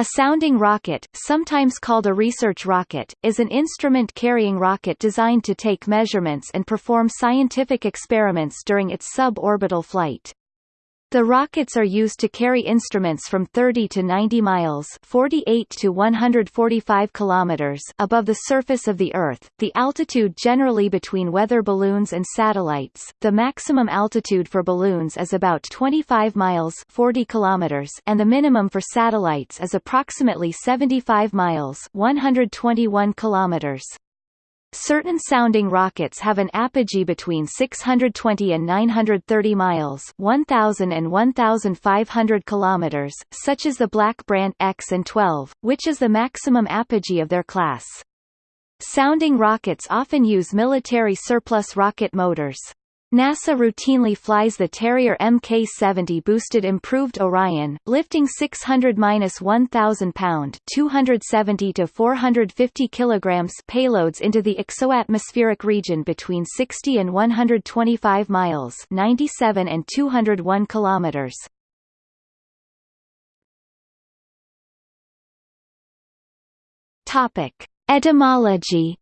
A sounding rocket, sometimes called a research rocket, is an instrument-carrying rocket designed to take measurements and perform scientific experiments during its suborbital flight. The rockets are used to carry instruments from 30 to 90 miles 48 to 145 kilometers above the surface of the Earth, the altitude generally between weather balloons and satellites. The maximum altitude for balloons is about 25 miles 40 kilometers and the minimum for satellites is approximately 75 miles 121 kilometers. Certain sounding rockets have an apogee between 620 and 930 miles 1000 and 1500 kilometers, such as the Black Brant X and 12, which is the maximum apogee of their class. Sounding rockets often use military surplus rocket motors. NASA routinely flies the Terrier Mk-70 boosted improved Orion, lifting 600-1,000 pound 270 to 450 kilograms payloads into the exoatmospheric region between 60 and 125 miles 97 and 201 kilometers. Topic: Etymology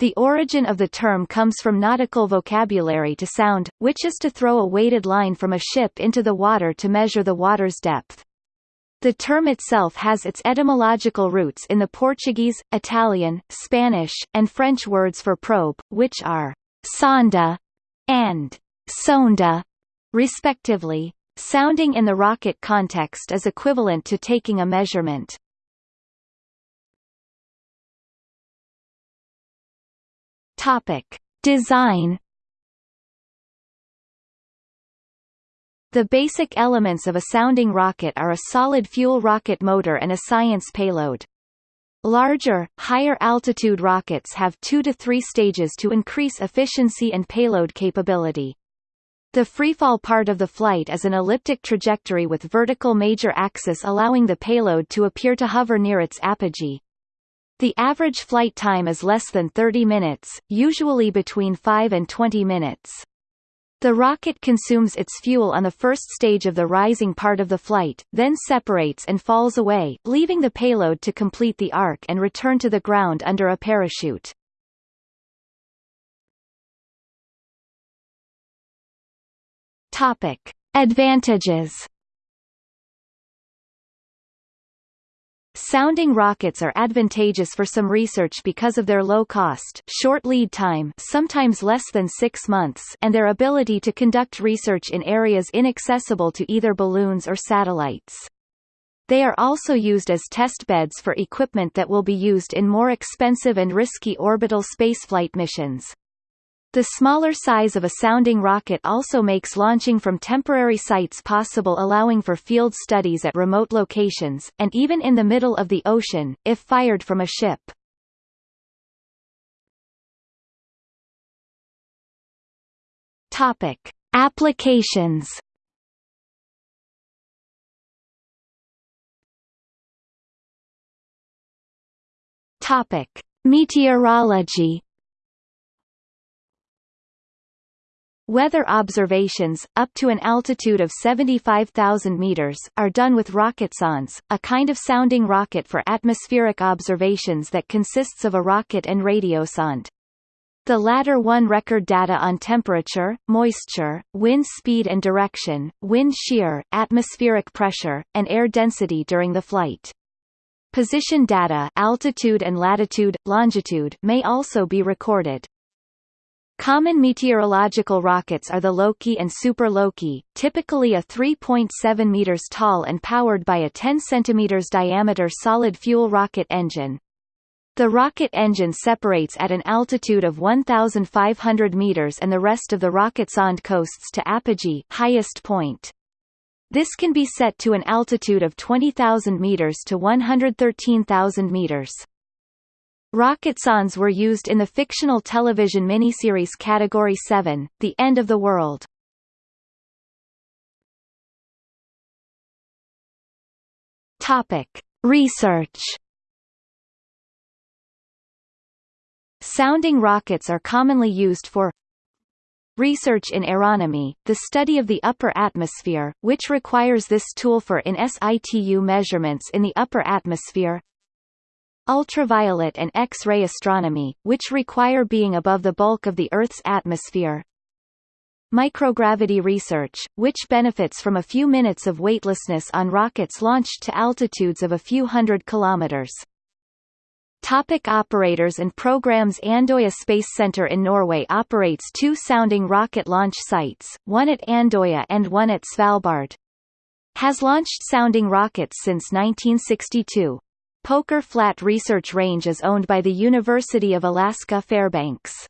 The origin of the term comes from nautical vocabulary to sound, which is to throw a weighted line from a ship into the water to measure the water's depth. The term itself has its etymological roots in the Portuguese, Italian, Spanish, and French words for probe, which are sonda and sonda, respectively. Sounding in the rocket context is equivalent to taking a measurement. Topic: Design The basic elements of a sounding rocket are a solid fuel rocket motor and a science payload. Larger, higher altitude rockets have two to three stages to increase efficiency and payload capability. The freefall part of the flight is an elliptic trajectory with vertical major axis allowing the payload to appear to hover near its apogee. The average flight time is less than 30 minutes, usually between 5 and 20 minutes. The rocket consumes its fuel on the first stage of the rising part of the flight, then separates and falls away, leaving the payload to complete the arc and return to the ground under a parachute. Topic. Advantages Sounding rockets are advantageous for some research because of their low cost short lead time sometimes less than six months and their ability to conduct research in areas inaccessible to either balloons or satellites. They are also used as test beds for equipment that will be used in more expensive and risky orbital spaceflight missions. The smaller size of a sounding rocket also makes launching from temporary sites possible allowing for field studies at remote locations, and even in the middle of the ocean, if fired from a ship. Topic. Applications Topic. Meteorology Weather observations, up to an altitude of 75,000 meters, are done with rocketsondes, a kind of sounding rocket for atmospheric observations that consists of a rocket and radio radiosonde. The latter one record data on temperature, moisture, wind speed and direction, wind shear, atmospheric pressure, and air density during the flight. Position data altitude and latitude, longitude may also be recorded. Common meteorological rockets are the Loki and Super Loki, typically a 3.7 meters tall and powered by a 10 centimeters diameter solid fuel rocket engine. The rocket engine separates at an altitude of 1,500 meters and the rest of the rocketsonde coasts to apogee highest point. This can be set to an altitude of 20,000 meters to 113,000 meters. Rocketsondes were used in the fictional television miniseries Category 7, The End of the World. Topic. Research Sounding rockets are commonly used for Research in aeronomy, the study of the upper atmosphere, which requires this tool for in situ measurements in the upper atmosphere. Ultraviolet and X-ray astronomy, which require being above the bulk of the Earth's atmosphere. Microgravity research, which benefits from a few minutes of weightlessness on rockets launched to altitudes of a few hundred kilometers. Topic operators and programs Andøya Space Center in Norway operates two sounding rocket launch sites, one at Andøya and one at Svalbard. Has launched sounding rockets since 1962. Poker Flat Research Range is owned by the University of Alaska Fairbanks.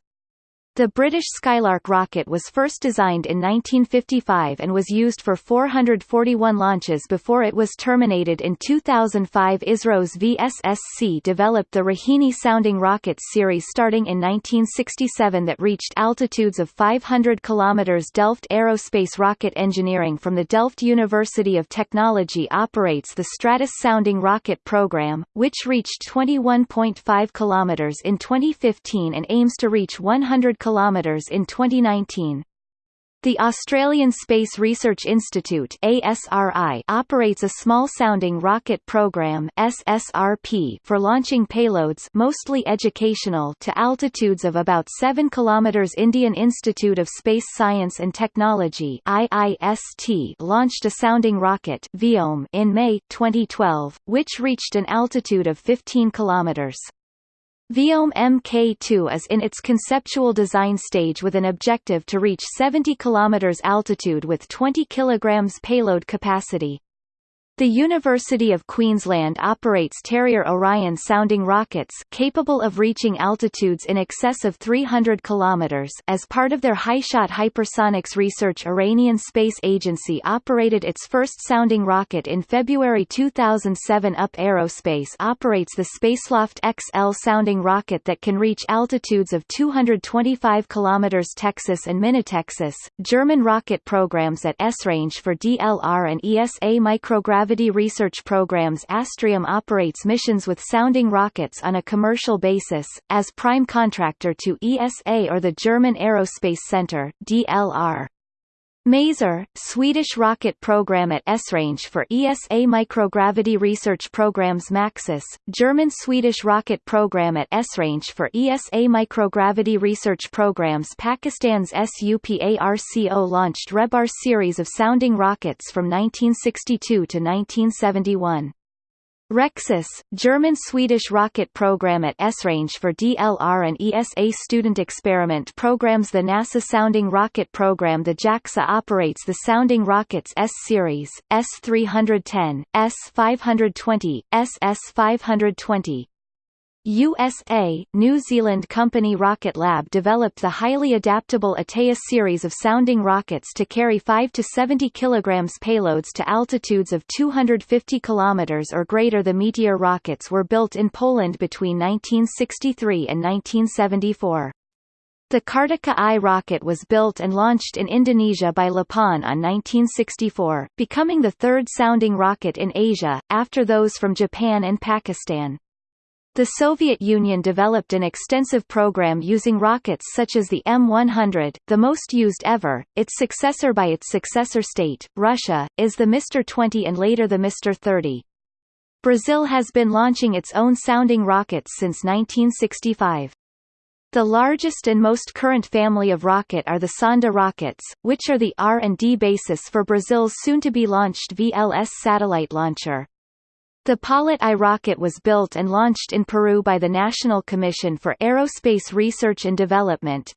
The British Skylark rocket was first designed in 1955 and was used for 441 launches before it was terminated in 2005 ISRO's VSSC developed the Rohini-sounding rockets series starting in 1967 that reached altitudes of 500 km. Delft Aerospace Rocket Engineering from the Delft University of Technology operates the Stratos sounding rocket program, which reached 21.5 km in 2015 and aims to reach 100 kilometers in 2019. The Australian Space Research Institute ASRI operates a small-sounding rocket program SSRP for launching payloads mostly educational to altitudes of about 7 km. Indian Institute of Space Science and Technology IIST launched a sounding rocket in May 2012, which reached an altitude of 15 kilometers. Vyom Mk2 is in its conceptual design stage with an objective to reach 70 km altitude with 20 kg payload capacity. The University of Queensland operates Terrier Orion sounding rockets capable of reaching altitudes in excess of 300 km. As part of their HyShot hypersonics research Iranian Space Agency operated its first sounding rocket in February 2007 UP Aerospace operates the Spaceloft XL sounding rocket that can reach altitudes of 225 km TEXUS and MiniTEXUS. German rocket programs at Esrange for DLR and ESA microgravity Gravity Research Programs Astrium operates missions with sounding rockets on a commercial basis, as prime contractor to ESA or the German Aerospace Center DLR. Maser, Swedish rocket program at Esrange for ESA microgravity research programs MAXUS, German-Swedish rocket program at Esrange for ESA microgravity research programs Pakistan's SUPARCO launched Rehbar series of sounding rockets from 1962 to 1971. Rexus, German-Swedish rocket program at Esrange for DLR and ESA student experiment programs. The NASA sounding rocket program The JAXA operates the sounding rockets S-series, S-310, S-520, SS-520, USA, New Zealand company Rocket Lab developed the highly adaptable Atea series of sounding rockets to carry 5 to 70 kg payloads to altitudes of 250 km or greater. The Meteor rockets were built in Poland between 1963 and 1974. The Kartika I rocket was built and launched in Indonesia by LAPAN on 1964, becoming the third sounding rocket in Asia, after those from Japan and Pakistan. The Soviet Union developed an extensive program using rockets such as the M100, the most used ever. Its successor by its successor state, Russia, is the Mr 20 and later the Mr 30. Brazil has been launching its own sounding rockets since 1965. The largest and most current family of rocket are the Sonda rockets, which are the R&D basis for Brazil's soon-to-be-launched VLS satellite launcher. The Paulet I rocket was built and launched in Peru by the National Commission for Aerospace Research and Development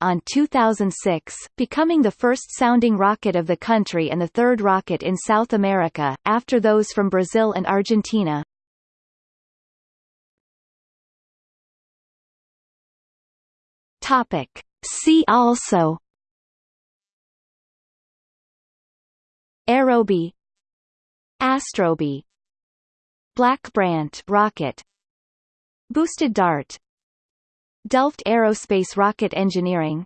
on 2006, becoming the first sounding rocket of the country and the third rocket in South America, after those from Brazil and Argentina. See also. Aerobee Astrobee Black Brant rocket Boosted Dart Delft Aerospace Rocket Engineering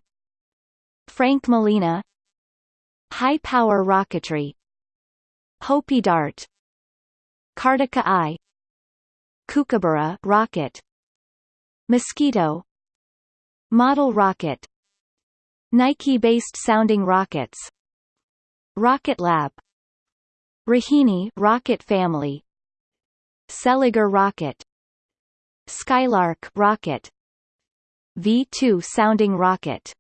Frank Molina High Power Rocketry Hopi Dart Kartika I Kookaburra rocket Mosquito Model rocket Nike-based sounding rockets Rocket Lab Rohini rocket family. Seliger rocket. Skylark rocket. V2 sounding rocket